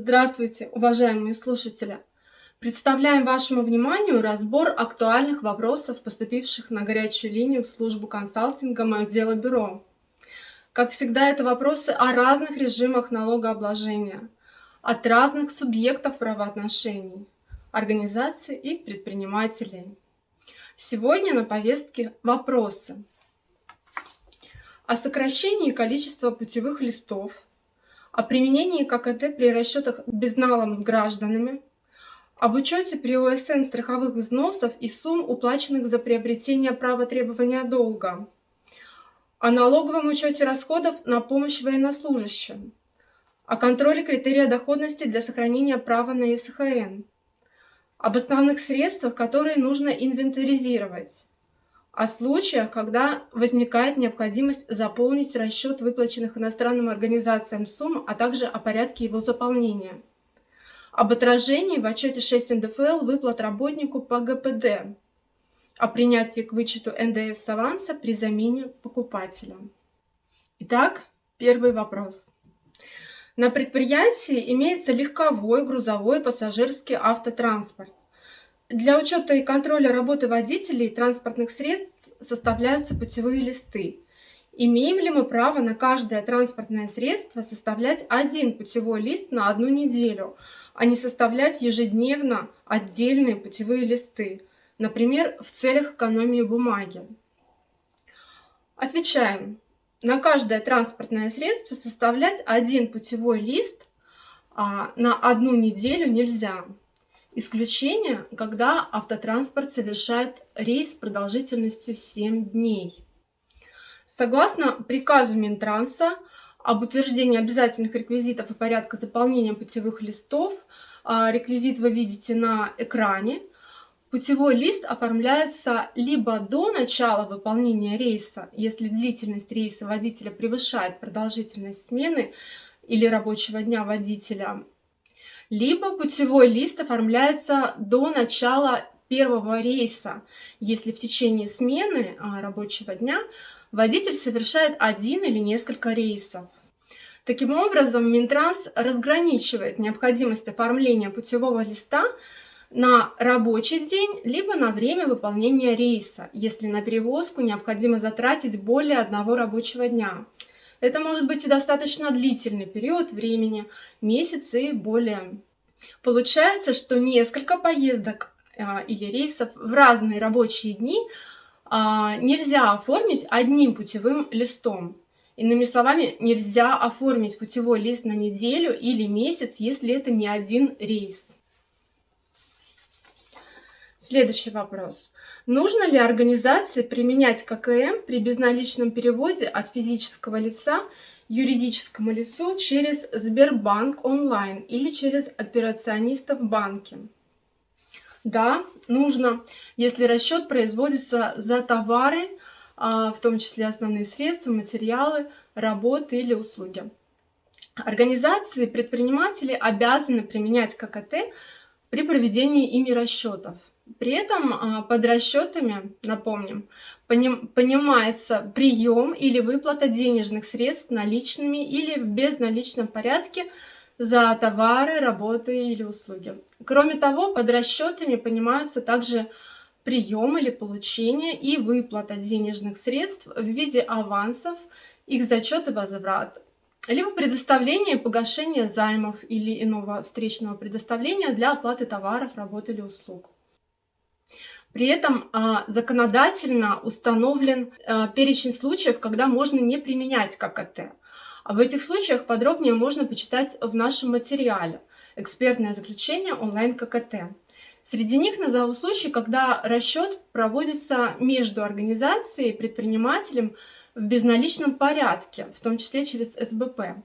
Здравствуйте, уважаемые слушатели! Представляем вашему вниманию разбор актуальных вопросов, поступивших на горячую линию в службу консалтинга «Мое дело бюро». Как всегда, это вопросы о разных режимах налогообложения, от разных субъектов правоотношений, организаций и предпринимателей. Сегодня на повестке вопросы о сокращении количества путевых листов, о применении ККТ при расчетах безналом с гражданами, об учете при ОСН страховых взносов и сумм, уплаченных за приобретение права требования долга, о налоговом учете расходов на помощь военнослужащим, о контроле критерия доходности для сохранения права на СХН, об основных средствах, которые нужно инвентаризировать, о случаях, когда возникает необходимость заполнить расчет выплаченных иностранным организациям сумм, а также о порядке его заполнения. Об отражении в отчете 6 НДФЛ выплат работнику по ГПД. О принятии к вычету НДС аванса при замене покупателя. Итак, первый вопрос. На предприятии имеется легковой, грузовой, пассажирский автотранспорт. Для учета и контроля работы водителей транспортных средств составляются путевые листы. Имеем ли мы право на каждое транспортное средство составлять один путевой лист на одну неделю, а не составлять ежедневно отдельные путевые листы, например, в целях экономии бумаги? Отвечаем. На каждое транспортное средство составлять один путевой лист а, на одну неделю нельзя. Исключение, когда автотранспорт совершает рейс продолжительностью 7 дней. Согласно приказу Минтранса об утверждении обязательных реквизитов и порядка заполнения путевых листов, а, реквизит вы видите на экране, Путевой лист оформляется либо до начала выполнения рейса, если длительность рейса водителя превышает продолжительность смены или рабочего дня водителя, либо путевой лист оформляется до начала первого рейса, если в течение смены а, рабочего дня водитель совершает один или несколько рейсов. Таким образом, Минтранс разграничивает необходимость оформления путевого листа на рабочий день, либо на время выполнения рейса, если на перевозку необходимо затратить более одного рабочего дня. Это может быть и достаточно длительный период времени, месяцы и более. Получается, что несколько поездок а, или рейсов в разные рабочие дни а, нельзя оформить одним путевым листом. Иными словами, нельзя оформить путевой лист на неделю или месяц, если это не один рейс. Следующий вопрос. Нужно ли организации применять ККМ при безналичном переводе от физического лица юридическому лицу через Сбербанк онлайн или через операционистов в банке? Да, нужно, если расчет производится за товары, а, в том числе основные средства, материалы, работы или услуги. Организации, предприниматели обязаны применять ККТ при проведении ими расчетов. При этом а, под расчетами, напомним, понимается прием или выплата денежных средств наличными или в безналичном порядке за товары, работы или услуги. Кроме того, под расчетами понимаются также прием или получение и выплата денежных средств в виде авансов, их зачет и возврат, либо предоставление и погашение займов или иного встречного предоставления для оплаты товаров, работ или услуг. При этом а, законодательно установлен а, перечень случаев, когда можно не применять ККТ. Об этих случаях подробнее можно почитать в нашем материале «Экспертное заключение онлайн ККТ». Среди них назову случаи, когда расчет проводится между организацией и предпринимателем в безналичном порядке, в том числе через СБП.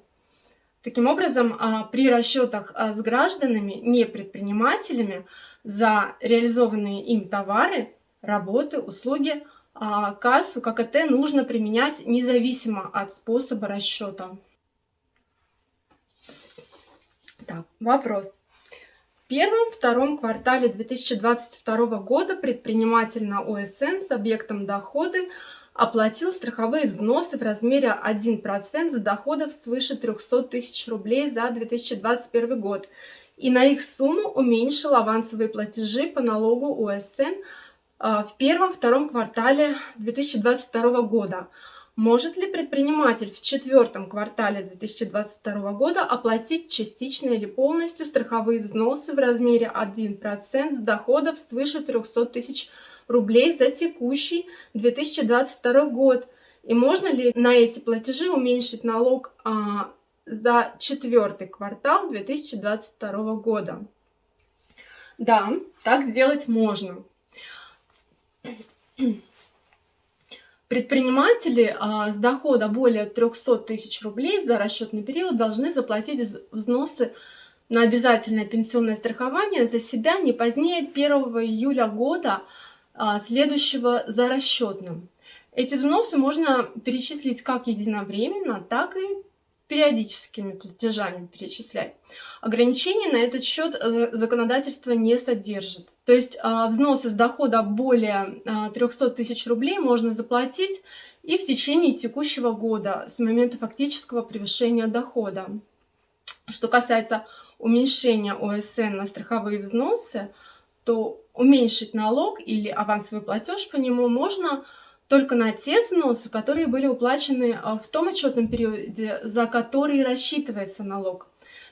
Таким образом, а, при расчетах с гражданами, не предпринимателями, за реализованные им товары, работы, услуги, а кассу ККТ нужно применять независимо от способа расчета. Так, вопрос. В первом-втором квартале 2022 года предприниматель на ОСН с объектом доходы оплатил страховые взносы в размере 1% с доходов свыше 300 тысяч рублей за 2021 год и на их сумму уменьшил авансовые платежи по налогу УСН а, в первом-втором квартале 2022 года. Может ли предприниматель в четвертом квартале 2022 года оплатить частично или полностью страховые взносы в размере 1% с доходов свыше 300 тысяч рублей за текущий 2022 год? И можно ли на эти платежи уменьшить налог а, за четвертый квартал 2022 года. Да, так сделать можно. Предприниматели а, с дохода более 300 тысяч рублей за расчетный период должны заплатить взносы на обязательное пенсионное страхование за себя не позднее 1 июля года а, следующего за расчетным. Эти взносы можно перечислить как единовременно, так и периодическими платежами перечислять. Ограничений на этот счет э, законодательство не содержит. То есть а, взносы с дохода более 300 а, тысяч рублей можно заплатить и в течение текущего года с момента фактического превышения дохода. Что касается уменьшения ОСН на страховые взносы, то уменьшить налог или авансовый платеж по нему можно только на те взносы, которые были уплачены а, в том отчетном периоде, за который рассчитывается налог.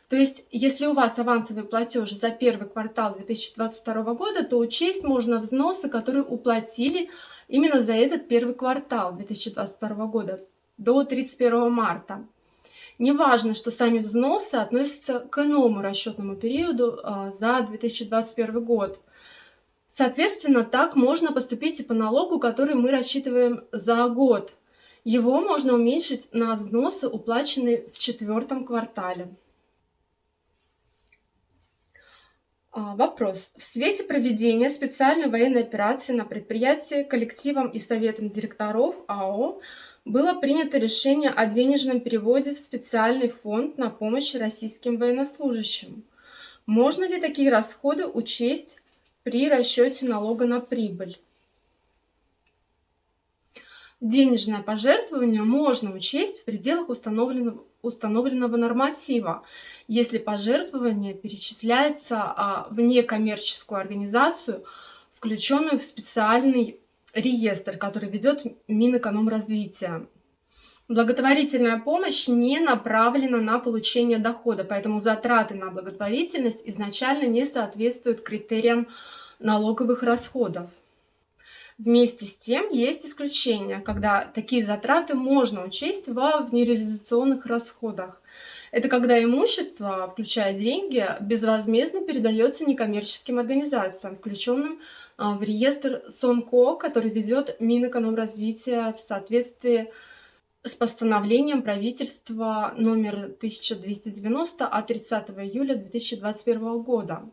То есть, если у вас авансовый платеж за первый квартал 2022 года, то учесть можно взносы, которые уплатили именно за этот первый квартал 2022 года до 31 марта. Неважно, что сами взносы относятся к иному расчетному периоду а, за 2021 год. Соответственно, так можно поступить и по налогу, который мы рассчитываем за год. Его можно уменьшить на взносы, уплаченные в четвертом квартале. А, вопрос. В свете проведения специальной военной операции на предприятии коллективом и советом директоров АО было принято решение о денежном переводе в специальный фонд на помощь российским военнослужащим. Можно ли такие расходы учесть при расчете налога на прибыль. Денежное пожертвование можно учесть в пределах установленного, установленного норматива, если пожертвование перечисляется а, в некоммерческую организацию, включенную в специальный реестр, который ведет Минэкономразвития. Благотворительная помощь не направлена на получение дохода, поэтому затраты на благотворительность изначально не соответствуют критериям налоговых расходов. Вместе с тем есть исключения, когда такие затраты можно учесть во внереализационных расходах. Это когда имущество, включая деньги, безвозмездно передается некоммерческим организациям, включенным а, в реестр СОНКО, который ведет Минэкономразвития в соответствии с с постановлением правительства номер 1290 от 30 июля 2021 года.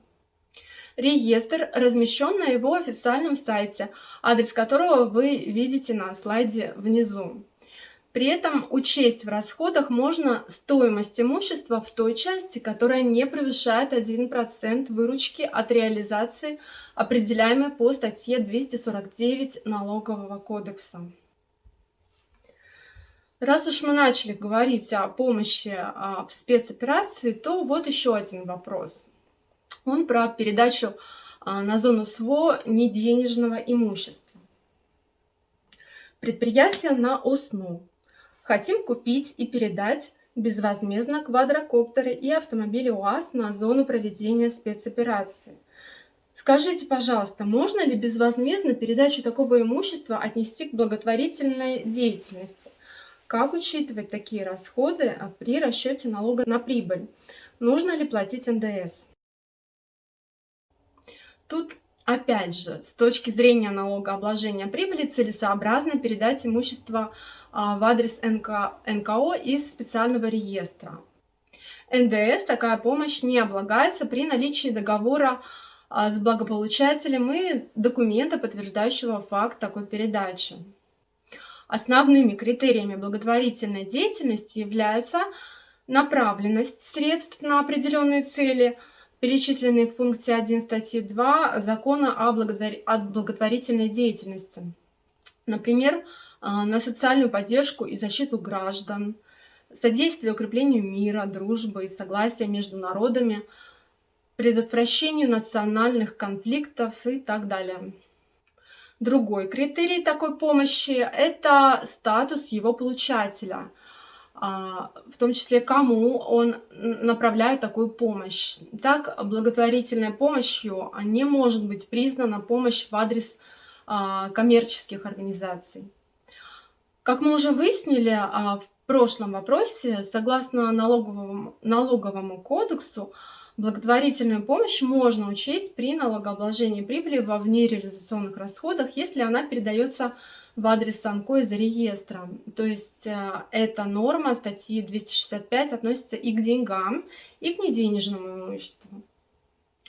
Реестр размещен на его официальном сайте, адрес которого вы видите на слайде внизу. При этом учесть в расходах можно стоимость имущества в той части, которая не превышает 1% выручки от реализации, определяемой по статье 249 Налогового кодекса. Раз уж мы начали говорить о помощи а, в спецоперации, то вот еще один вопрос. Он про передачу а, на зону СВО неденежного имущества. Предприятие на ОСНУ. Хотим купить и передать безвозмездно квадрокоптеры и автомобили УАЗ на зону проведения спецоперации. Скажите, пожалуйста, можно ли безвозмездно передачу такого имущества отнести к благотворительной деятельности? Как учитывать такие расходы а, при расчете налога на прибыль? Нужно ли платить НДС? Тут Опять же, с точки зрения налогообложения прибыли целесообразно передать имущество а, в адрес НК, НКО из специального реестра. НДС такая помощь не облагается при наличии договора а, с благополучателем и документа, подтверждающего факт такой передачи. Основными критериями благотворительной деятельности являются направленность средств на определенные цели, перечисленные в пункте 1 статьи 2 Закона о, благотвор... о благотворительной деятельности. Например, а, на социальную поддержку и защиту граждан, содействие укреплению мира, дружбы и согласия между народами, предотвращению национальных конфликтов и так далее. Другой критерий такой помощи – это статус его получателя, а, в том числе кому он направляет такую помощь. Так, благотворительной помощью не может быть признана помощь в адрес а, коммерческих организаций. Как мы уже выяснили а, в прошлом вопросе, согласно налоговому, налоговому кодексу, благотворительную помощь можно учесть при налогообложении прибыли во внереализационных расходах, если она передается в адрес Санко из реестра. То есть а, эта норма статьи 265 относится и к деньгам, и к неденежному имуществу.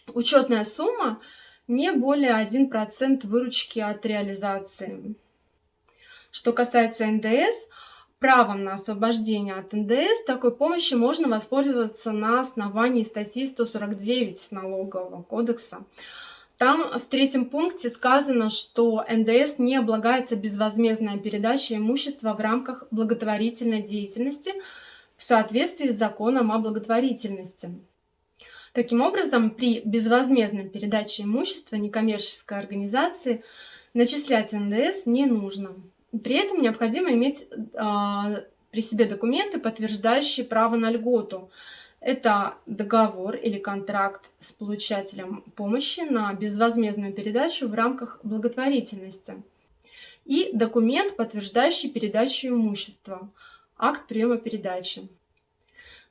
Учетная сумма не более 1% выручки от реализации. Что касается НДС, правом на освобождение от НДС такой помощи можно воспользоваться на основании статьи 149 Налогового кодекса. Там в третьем пункте сказано, что НДС не облагается безвозмездная передача имущества в рамках благотворительной деятельности в соответствии с законом о благотворительности. Таким образом, при безвозмездной передаче имущества некоммерческой организации начислять НДС не нужно. При этом необходимо иметь а, при себе документы, подтверждающие право на льготу. Это договор или контракт с получателем помощи на безвозмездную передачу в рамках благотворительности. И документ, подтверждающий передачу имущества, акт приема передачи.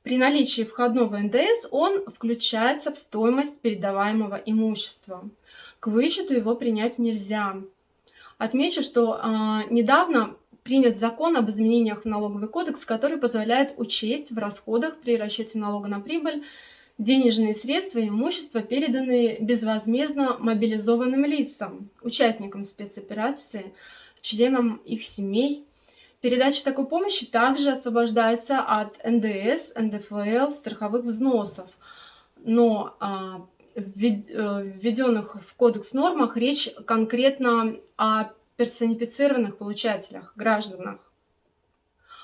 При наличии входного НДС он включается в стоимость передаваемого имущества. К вычету его принять нельзя. Отмечу, что э, недавно принят закон об изменениях в налоговый кодекс, который позволяет учесть в расходах при расчете налога на прибыль денежные средства и имущество, переданные безвозмездно мобилизованным лицам, участникам спецоперации, членам их семей. Передача такой помощи также освобождается от НДС, НДФЛ, страховых взносов. Но а, введенных в кодекс нормах речь конкретно о персонифицированных получателях, гражданах.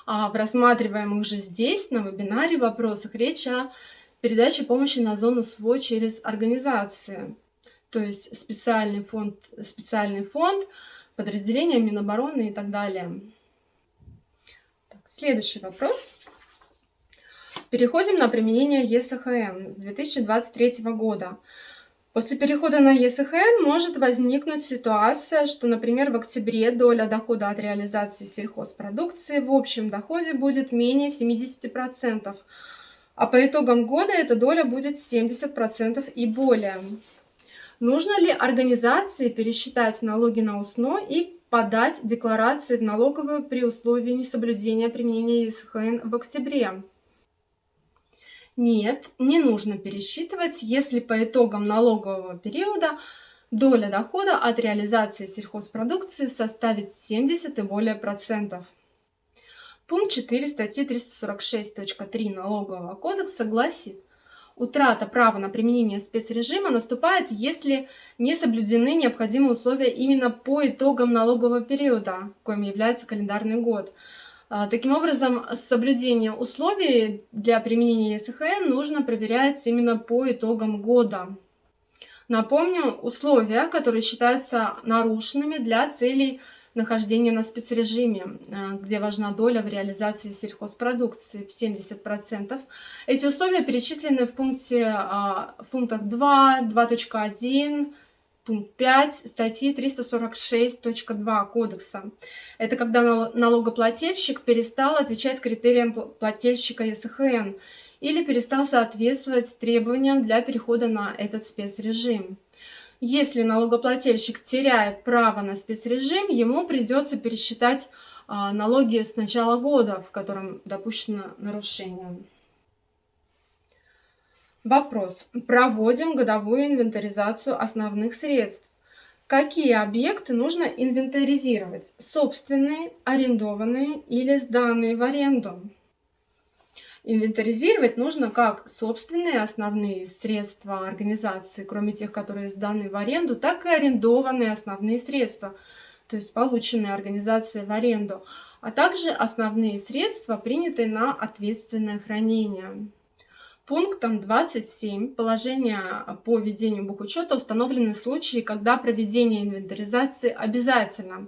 А в рассматриваемых же здесь, на вебинаре, вопросах речь о передаче помощи на зону СВО через организации. То есть специальный фонд, специальный фонд, подразделения Минобороны и так далее. Так, следующий вопрос. Переходим на применение ЕСХН с 2023 года. После перехода на ЕСХН может возникнуть ситуация, что, например, в октябре доля дохода от реализации сельхозпродукции в общем доходе будет менее 70%, а по итогам года эта доля будет 70% и более. Нужно ли организации пересчитать налоги на УСНО и подать декларации в налоговую при условии несоблюдения применения ЕСХН в октябре? Нет, не нужно пересчитывать, если по итогам налогового периода доля дохода от реализации сельхозпродукции составит 70 и более процентов. Пункт 4 статьи 346.3 Налогового кодекса гласит, утрата права на применение спецрежима наступает, если не соблюдены необходимые условия именно по итогам налогового периода, коим является календарный год. А, таким образом, соблюдение условий для применения ЕСХН нужно проверять именно по итогам года. Напомню, условия, которые считаются нарушенными для целей нахождения на спецрежиме, а, где важна доля в реализации сельхозпродукции в 70%. Эти условия перечислены в, пункте, а, в пунктах 2, 2.1, пункт 5 статьи 346.2 Кодекса. Это когда налогоплательщик перестал отвечать критериям плательщика ЕСХН или перестал соответствовать требованиям для перехода на этот спецрежим. Если налогоплательщик теряет право на спецрежим, ему придется пересчитать а, налоги с начала года, в котором допущено нарушение. Вопрос. Проводим годовую инвентаризацию основных средств. Какие объекты нужно инвентаризировать? Собственные, арендованные или сданные в аренду? Инвентаризировать нужно как собственные основные средства организации, кроме тех, которые сданы в аренду, так и арендованные основные средства, то есть полученные организацией в аренду, а также основные средства, принятые на ответственное хранение. Пунктом 27 положения по ведению бухучета установлены случаи, когда проведение инвентаризации обязательно.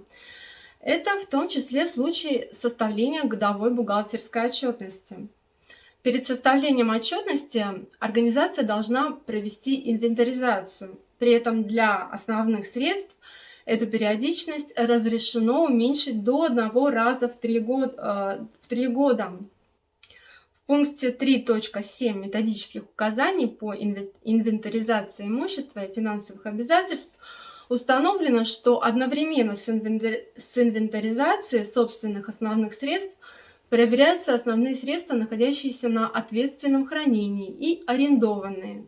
Это в том числе случаи составления годовой бухгалтерской отчетности. Перед составлением отчетности организация должна провести инвентаризацию. При этом для основных средств эту периодичность разрешено уменьшить до одного раза в три года. В 3 года. В пункте 3.7 методических указаний по инвентаризации имущества и финансовых обязательств установлено, что одновременно с инвентаризацией собственных основных средств – Проверяются основные средства, находящиеся на ответственном хранении и арендованные.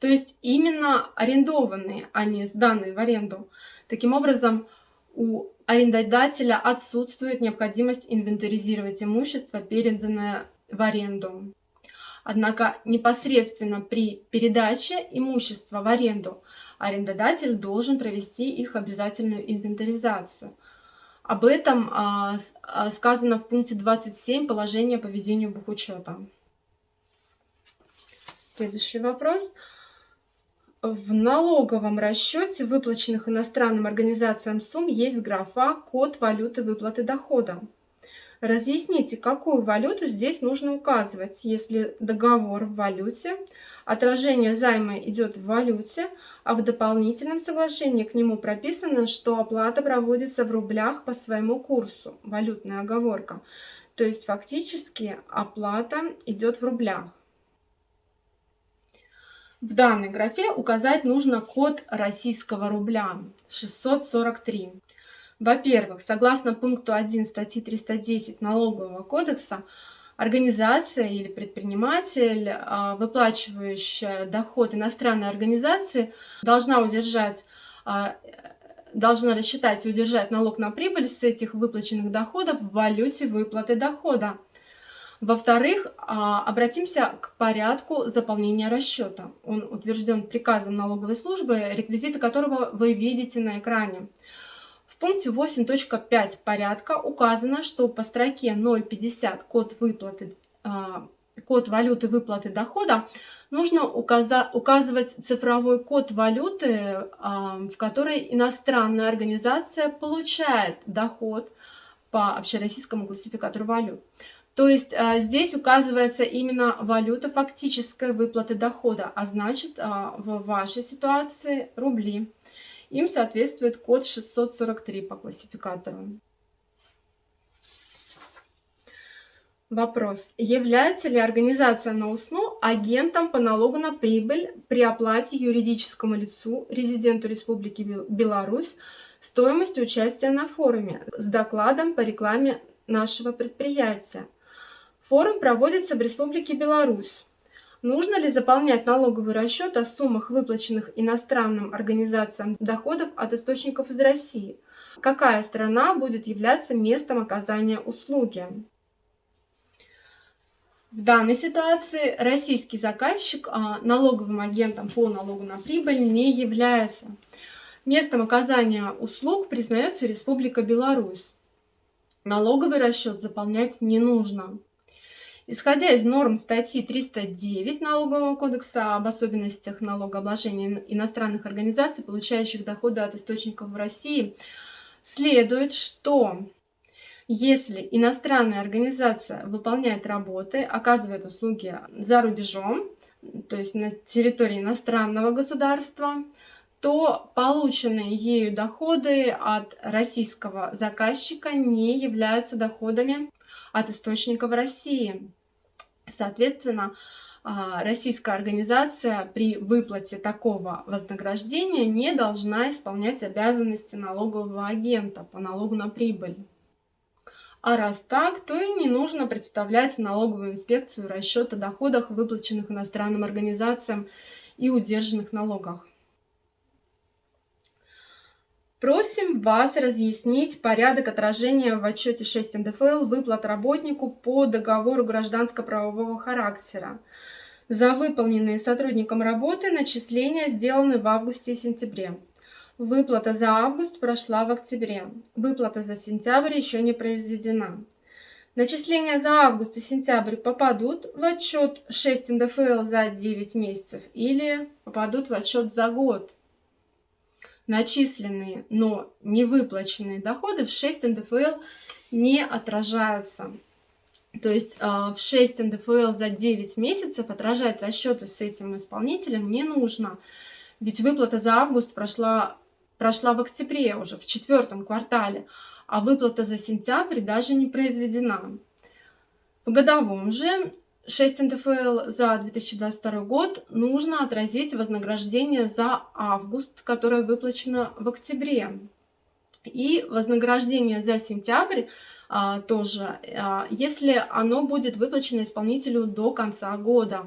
То есть именно арендованные, а не сданные в аренду. Таким образом, у арендодателя отсутствует необходимость инвентаризировать имущество, переданное в аренду. Однако непосредственно при передаче имущества в аренду арендодатель должен провести их обязательную инвентаризацию – об этом а, а, сказано в пункте 27 положения по ведению бухучета. Следующий вопрос. В налоговом расчете выплаченных иностранным организациям сумм есть графа «Код валюты выплаты дохода». Разъясните, какую валюту здесь нужно указывать, если договор в валюте, отражение займа идет в валюте, а в дополнительном соглашении к нему прописано, что оплата проводится в рублях по своему курсу, валютная оговорка. То есть фактически оплата идет в рублях. В данной графе указать нужно код российского рубля 643. Во-первых, согласно пункту 1 статьи 310 Налогового кодекса, организация или предприниматель, а, выплачивающая доход иностранной организации, должна удержать а, должна рассчитать и удержать налог на прибыль с этих выплаченных доходов в валюте выплаты дохода. Во-вторых, а, обратимся к порядку заполнения расчета. Он утвержден приказом налоговой службы, реквизиты которого вы видите на экране. В пункте 8.5 порядка указано, что по строке 0.50 код выплаты а, код валюты выплаты дохода, нужно указывать цифровой код валюты, а, в которой иностранная организация получает доход по общероссийскому классификатору валют. То есть а, здесь указывается именно валюта фактической выплаты дохода, а значит в вашей ситуации рубли. Им соответствует код 643 по классификатору. Вопрос. Является ли организация на УСНУ агентом по налогу на прибыль при оплате юридическому лицу, резиденту Республики Беларусь, стоимостью участия на форуме с докладом по рекламе нашего предприятия? Форум проводится в Республике Беларусь. Нужно ли заполнять налоговый расчет о суммах, выплаченных иностранным организациям доходов от источников из России? Какая страна будет являться местом оказания услуги? В данной ситуации российский заказчик а, налоговым агентом по налогу на прибыль не является. Местом оказания услуг признается Республика Беларусь. Налоговый расчет заполнять не нужно. Исходя из норм статьи 309 Налогового кодекса об особенностях налогообложения иностранных организаций, получающих доходы от источников в России, следует, что если иностранная организация выполняет работы, оказывает услуги за рубежом, то есть на территории иностранного государства, то полученные ею доходы от российского заказчика не являются доходами от источников России. Соответственно, а, российская организация при выплате такого вознаграждения не должна исполнять обязанности налогового агента по налогу на прибыль. А раз так, то и не нужно представлять в налоговую инспекцию расчет о доходах, выплаченных иностранным организациям и удержанных налогах. Просим вас разъяснить порядок отражения в отчете 6 НДФЛ выплат работнику по договору гражданско-правового характера. За выполненные сотрудником работы начисления сделаны в августе и сентябре. Выплата за август прошла в октябре. Выплата за сентябрь еще не произведена. Начисления за август и сентябрь попадут в отчет 6 НДФЛ за 9 месяцев или попадут в отчет за год. Начисленные, но не выплаченные доходы в 6 НДФЛ не отражаются. То есть а, в 6 НДФЛ за 9 месяцев отражать расчеты с этим исполнителем не нужно. Ведь выплата за август прошла, прошла в октябре уже, в четвертом квартале а выплата за сентябрь даже не произведена. В годовом же 6 НДФЛ за 2022 год нужно отразить вознаграждение за август, которое выплачено в октябре. И вознаграждение за сентябрь а, тоже, а, если оно будет выплачено исполнителю до конца года.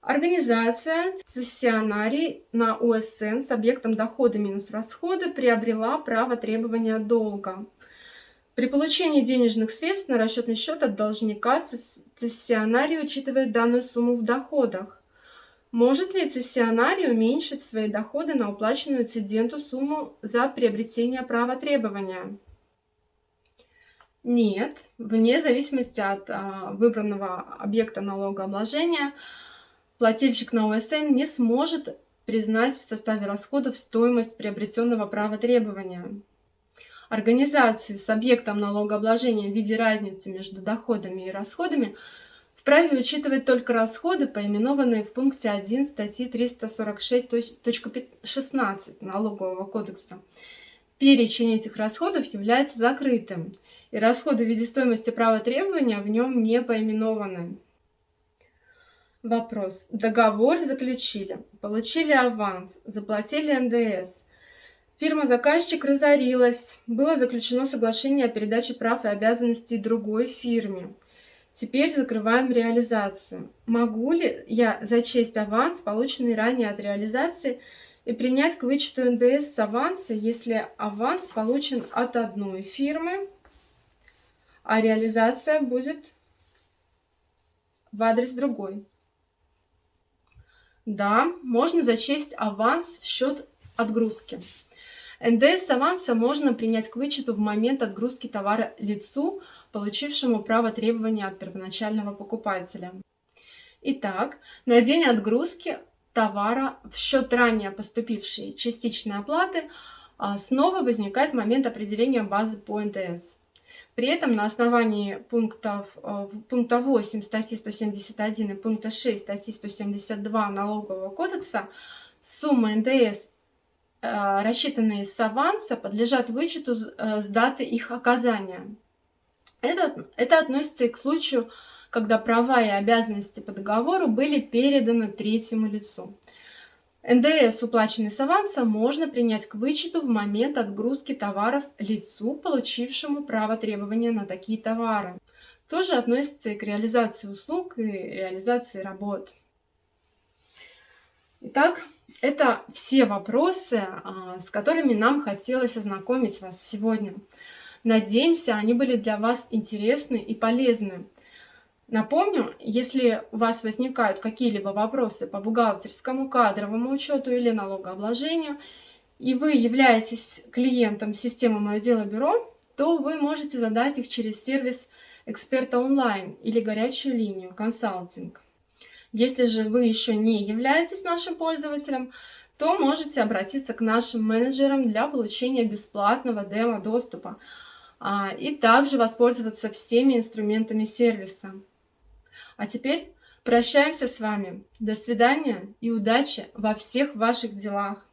Организация цессионарий на УСН с объектом дохода минус расходы приобрела право требования долга. При получении денежных средств на расчетный счет от должника цессионарий учитывает данную сумму в доходах. Может ли цессионарий уменьшить свои доходы на уплаченную цеденту сумму за приобретение права требования? Нет, вне зависимости от а, выбранного объекта налогообложения – плательщик на ОСН не сможет признать в составе расходов стоимость приобретенного права требования. Организации с объектом налогообложения в виде разницы между доходами и расходами вправе учитывать только расходы, поименованные в пункте 1 статьи 346.16 Налогового кодекса. Перечень этих расходов является закрытым, и расходы в виде стоимости права требования в нем не поименованы. Вопрос. Договор заключили, получили аванс, заплатили НДС. Фирма-заказчик разорилась, было заключено соглашение о передаче прав и обязанностей другой фирме. Теперь закрываем реализацию. Могу ли я зачесть аванс, полученный ранее от реализации, и принять к вычету НДС с аванса, если аванс получен от одной фирмы, а реализация будет в адрес другой? Да, можно зачесть аванс в счет отгрузки. НДС аванса можно принять к вычету в момент отгрузки товара лицу, получившему право требования от первоначального покупателя. Итак, на день отгрузки товара в счет ранее поступившей частичной оплаты а, снова возникает момент определения базы по НДС. При этом на основании пунктов, э, пункта 8 статьи 171 и пункта 6 статьи 172 Налогового кодекса суммы НДС, рассчитанные с аванса, подлежат вычету э, с даты их оказания. Это, это относится и к случаю, когда права и обязанности по договору были переданы третьему лицу. НДС, уплаченный с аванса, можно принять к вычету в момент отгрузки товаров лицу, получившему право требования на такие товары. Тоже относится и к реализации услуг и реализации работ. Итак, это все вопросы, а, с которыми нам хотелось ознакомить вас сегодня. Надеемся, они были для вас интересны и полезны. Напомню, если у вас возникают какие-либо вопросы по бухгалтерскому, кадровому учету или налогообложению, и вы являетесь клиентом системы «Мое дело бюро», то вы можете задать их через сервис эксперта онлайн или горячую линию консалтинг. Если же вы еще не являетесь нашим пользователем, то можете обратиться к нашим менеджерам для получения бесплатного демо-доступа а, и также воспользоваться всеми инструментами сервиса. А теперь прощаемся с вами. До свидания и удачи во всех ваших делах.